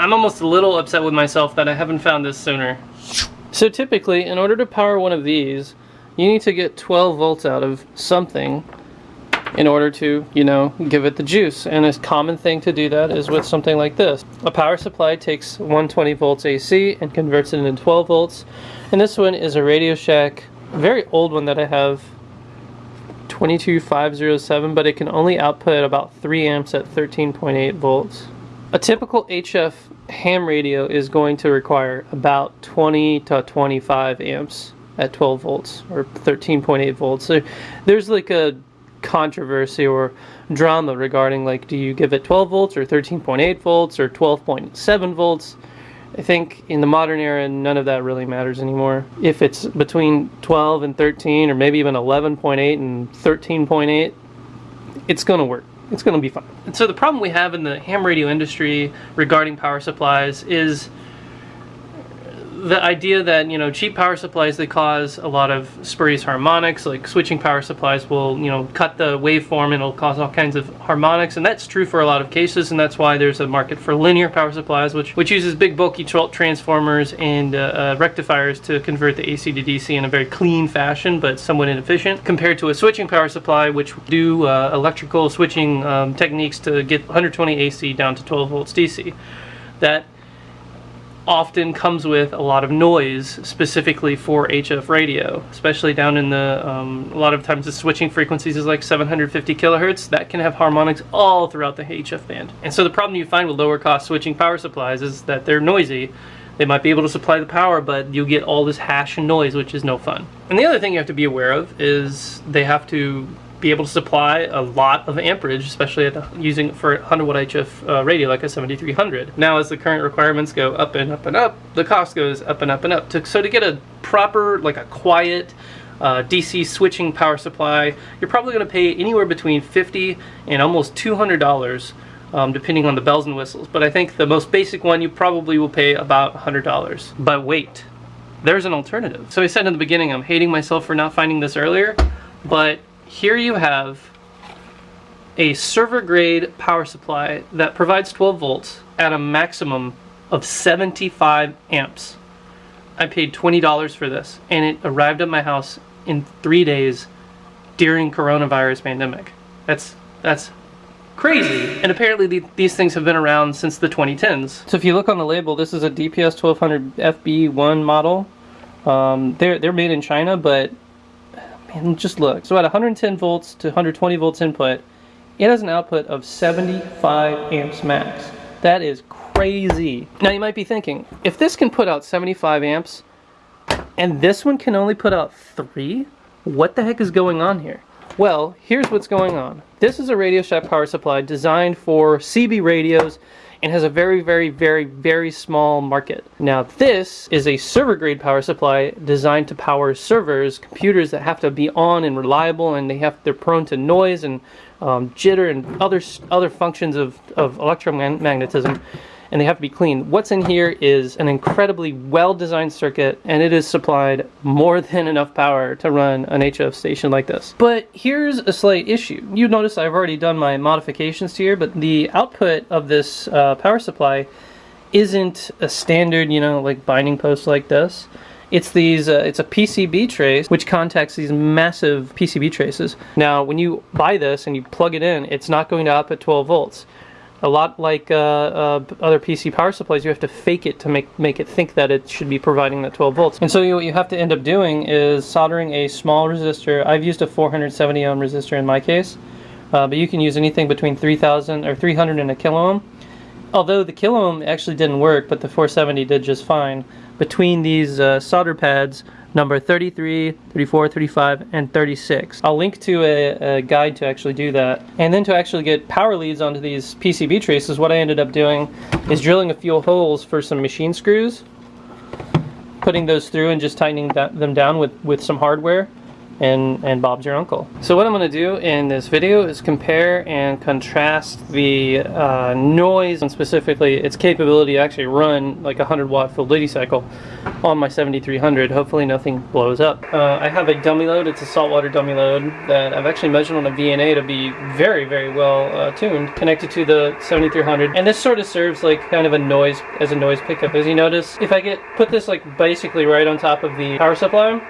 I'm almost a little upset with myself that I haven't found this sooner. So typically, in order to power one of these, you need to get 12 volts out of something in order to, you know, give it the juice. And a common thing to do that is with something like this. A power supply takes 120 volts AC and converts it into 12 volts. And this one is a Radio Shack, very old one that I have, 22507, but it can only output about 3 amps at 13.8 volts. A typical HF ham radio is going to require about 20 to 25 amps at 12 volts or 13.8 volts. So there's like a controversy or drama regarding like do you give it 12 volts or 13.8 volts or 12.7 volts? I think in the modern era none of that really matters anymore. If it's between 12 and 13 or maybe even 11.8 and 13.8 it's gonna work it's gonna be fine. And so the problem we have in the ham radio industry regarding power supplies is the idea that you know cheap power supplies they cause a lot of spurious harmonics like switching power supplies will you know cut the waveform and it'll cause all kinds of harmonics and that's true for a lot of cases and that's why there's a market for linear power supplies which which uses big bulky transformers and uh, uh, rectifiers to convert the AC to DC in a very clean fashion but somewhat inefficient compared to a switching power supply which do uh, electrical switching um, techniques to get 120 AC down to 12 volts DC that often comes with a lot of noise specifically for HF radio, especially down in the, um, a lot of times the switching frequencies is like 750 kilohertz. That can have harmonics all throughout the HF band. And so the problem you find with lower cost switching power supplies is that they're noisy. They might be able to supply the power, but you get all this hash and noise, which is no fun. And the other thing you have to be aware of is they have to be able to supply a lot of amperage, especially at using for 100 watt HF uh, radio like a 7300. Now as the current requirements go up and up and up, the cost goes up and up and up. To, so to get a proper, like a quiet, uh, DC switching power supply, you're probably going to pay anywhere between 50 and almost $200 um, depending on the bells and whistles. But I think the most basic one you probably will pay about $100. But wait, there's an alternative. So I said in the beginning I'm hating myself for not finding this earlier, but here you have a server grade power supply that provides 12 volts at a maximum of 75 amps. I paid $20 for this and it arrived at my house in three days during coronavirus pandemic. That's, that's crazy. And apparently the, these things have been around since the 2010s. So if you look on the label, this is a DPS 1200 FB1 model. Um, they're, they're made in China, but Man, just look. So at 110 volts to 120 volts input, it has an output of 75 amps max. That is crazy. Now you might be thinking, if this can put out 75 amps, and this one can only put out 3, what the heck is going on here? Well, here's what's going on. This is a Radio Shack power supply designed for CB radios and has a very, very, very, very small market. Now this is a server grade power supply designed to power servers, computers that have to be on and reliable and they have, they're prone to noise and um, jitter and other, other functions of, of electromagnetism and they have to be clean. What's in here is an incredibly well-designed circuit and it is supplied more than enough power to run an HF station like this. But here's a slight issue. You notice I've already done my modifications here, but the output of this uh, power supply isn't a standard, you know, like binding post like this. It's these, uh, it's a PCB trace which contacts these massive PCB traces. Now, when you buy this and you plug it in, it's not going to output 12 volts a lot like uh, uh, other PC power supplies, you have to fake it to make, make it think that it should be providing that 12 volts. And so you, what you have to end up doing is soldering a small resistor. I've used a 470 ohm resistor in my case, uh, but you can use anything between 3000 or 300 and a kilo ohm. Although the kilo ohm actually didn't work, but the 470 did just fine. Between these uh, solder pads, number 33, 34, 35, and 36. I'll link to a, a, guide to actually do that. And then to actually get power leads onto these PCB traces, what I ended up doing is drilling a few holes for some machine screws, putting those through and just tightening that, them down with, with some hardware. And, and Bob's your uncle. So what I'm going to do in this video is compare and contrast the uh, noise and specifically its capability to actually run like a 100 watt full duty cycle on my 7300. Hopefully nothing blows up. Uh, I have a dummy load. It's a saltwater dummy load that I've actually measured on a VNA to be very, very well uh, tuned, connected to the 7300. And this sort of serves like kind of a noise, as a noise pickup. As you notice, if I get, put this like basically right on top of the power supply,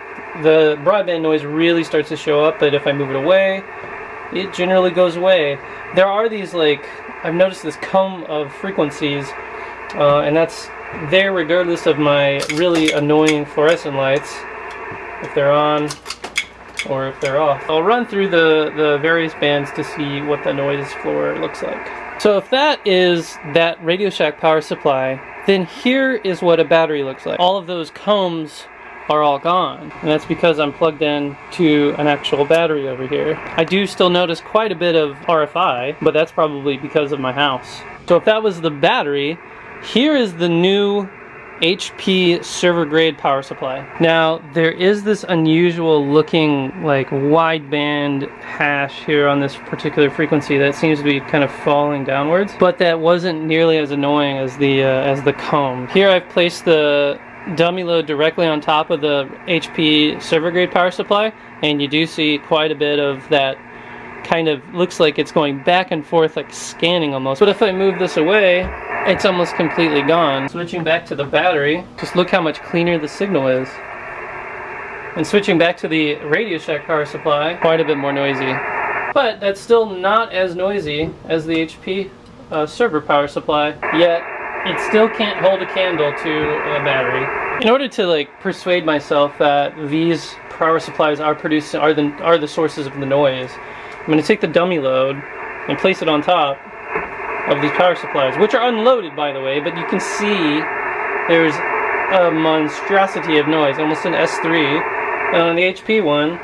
the broadband noise really starts to show up, but if I move it away, it generally goes away. There are these like, I've noticed this comb of frequencies, uh, and that's there regardless of my really annoying fluorescent lights, if they're on or if they're off. I'll run through the, the various bands to see what the noise floor looks like. So if that is that Radio Shack power supply, then here is what a battery looks like. All of those combs are all gone. And that's because I'm plugged in to an actual battery over here. I do still notice quite a bit of RFI, but that's probably because of my house. So if that was the battery, here is the new HP server grade power supply. Now there is this unusual looking like wideband hash here on this particular frequency that seems to be kind of falling downwards but that wasn't nearly as annoying as the uh, as the comb. Here I've placed the dummy load directly on top of the HP server grade power supply and you do see quite a bit of that kind of looks like it's going back and forth like scanning almost. But if I move this away it's almost completely gone. Switching back to the battery just look how much cleaner the signal is. And switching back to the Radio Shack power supply quite a bit more noisy. But that's still not as noisy as the HP uh, server power supply yet it still can't hold a candle to a battery. In order to like persuade myself that these power supplies are producing are the are the sources of the noise, I'm going to take the dummy load and place it on top of these power supplies, which are unloaded by the way, but you can see there's a monstrosity of noise, almost an S3. And on the HP one,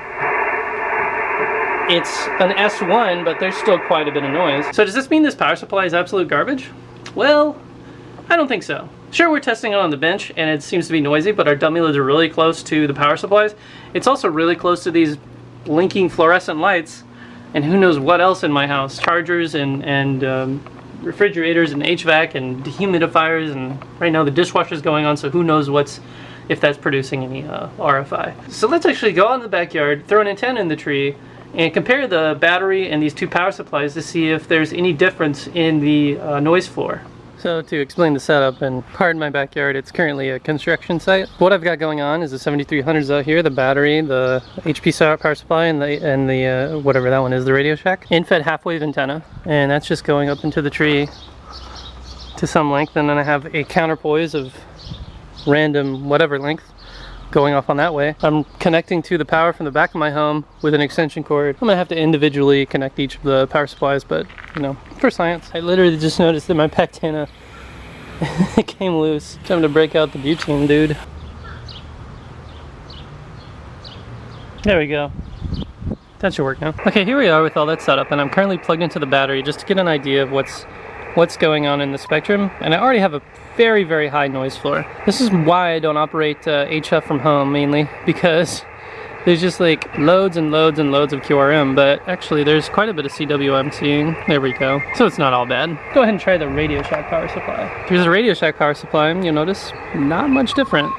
it's an S1, but there's still quite a bit of noise. So does this mean this power supply is absolute garbage? Well, I don't think so. Sure, we're testing it on the bench and it seems to be noisy, but our dummy loads are really close to the power supplies. It's also really close to these blinking fluorescent lights and who knows what else in my house. Chargers and, and um, refrigerators and HVAC and dehumidifiers and right now the dishwasher's going on so who knows what's if that's producing any uh, RFI. So let's actually go out in the backyard, throw an antenna in the tree, and compare the battery and these two power supplies to see if there's any difference in the uh, noise floor. So to explain the setup and pardon my backyard, it's currently a construction site. What I've got going on is the 7300s out here, the battery, the HP power supply, and the and the uh, whatever that one is, the Radio Shack. End-fed half-wave antenna, and that's just going up into the tree to some length, and then I have a counterpoise of random whatever length going off on that way. I'm connecting to the power from the back of my home with an extension cord. I'm gonna have to individually connect each of the power supplies, but you know, for science. I literally just noticed that my Pactana came loose. Time to break out the butane, dude. There we go. That should work now. Okay, here we are with all that setup, and I'm currently plugged into the battery just to get an idea of what's what's going on in the spectrum and I already have a very very high noise floor. This is why I don't operate uh, HF from home mainly because there's just like loads and loads and loads of QRM but actually there's quite a bit of CW I'm seeing. There we go. So it's not all bad. Go ahead and try the Radio Shack power supply. Here's a Radio Shack power supply and you'll notice not much different.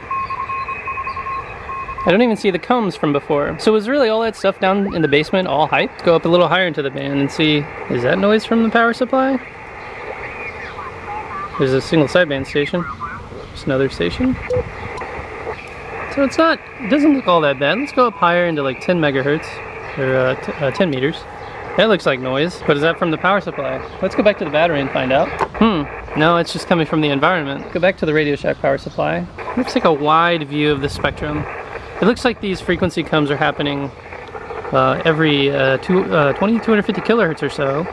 I don't even see the combs from before. So was really all that stuff down in the basement all hype? Go up a little higher into the band and see, is that noise from the power supply? There's a single sideband station. Just another station. So it's not, it doesn't look all that bad. Let's go up higher into like 10 megahertz, or uh, uh, 10 meters. That looks like noise, but is that from the power supply? Let's go back to the battery and find out. Hmm, no, it's just coming from the environment. Go back to the Radio Shack power supply. Looks like a wide view of the spectrum. It looks like these frequency combs are happening uh, every uh, two, uh, 20, 250 kilohertz or so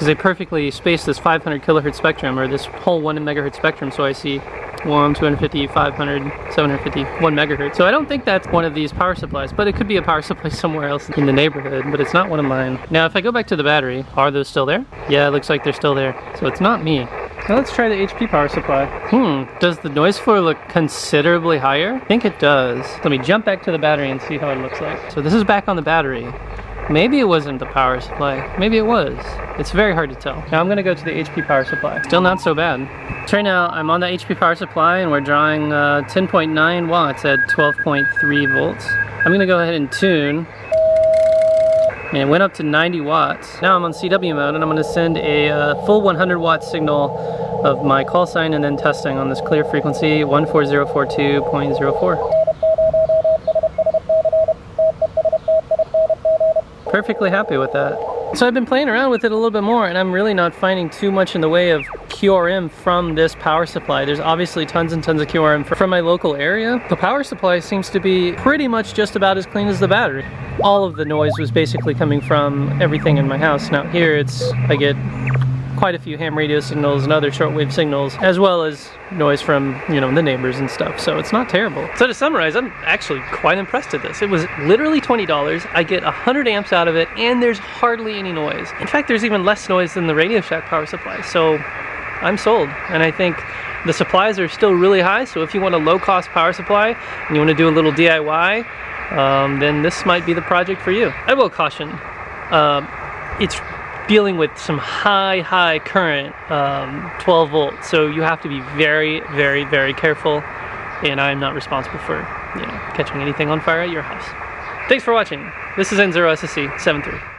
because they perfectly space this 500 kilohertz spectrum or this whole 1 megahertz spectrum so I see 1, 250, 500, 750, 1 megahertz. So I don't think that's one of these power supplies, but it could be a power supply somewhere else in the neighborhood, but it's not one of mine. Now if I go back to the battery, are those still there? Yeah, it looks like they're still there. So it's not me. Now let's try the HP power supply. Hmm, does the noise floor look considerably higher? I think it does. Let me jump back to the battery and see how it looks like. So this is back on the battery. Maybe it wasn't the power supply. Maybe it was. It's very hard to tell. Now I'm gonna go to the HP power supply. Still not so bad. So right now I'm on the HP power supply and we're drawing 10.9 uh, watts at 12.3 volts. I'm gonna go ahead and tune and it went up to 90 watts. Now I'm on CW mode and I'm gonna send a uh, full 100 watt signal of my call sign and then testing on this clear frequency 14042.04. perfectly happy with that. So I've been playing around with it a little bit more and I'm really not finding too much in the way of QRM from this power supply. There's obviously tons and tons of QRM from my local area. The power supply seems to be pretty much just about as clean as the battery. All of the noise was basically coming from everything in my house. Now here it's, I get quite a few ham radio signals and other shortwave signals, as well as noise from, you know, the neighbors and stuff. So it's not terrible. So to summarize, I'm actually quite impressed with this. It was literally $20. I get 100 amps out of it, and there's hardly any noise. In fact, there's even less noise than the Radio Shack power supply. So I'm sold. And I think the supplies are still really high. So if you want a low cost power supply and you want to do a little DIY, um, then this might be the project for you. I will caution, uh, it's dealing with some high, high current, um, 12 volts. So you have to be very, very, very careful. And I'm not responsible for, you know, catching anything on fire at your house. Thanks for watching. This is N0SSC 73.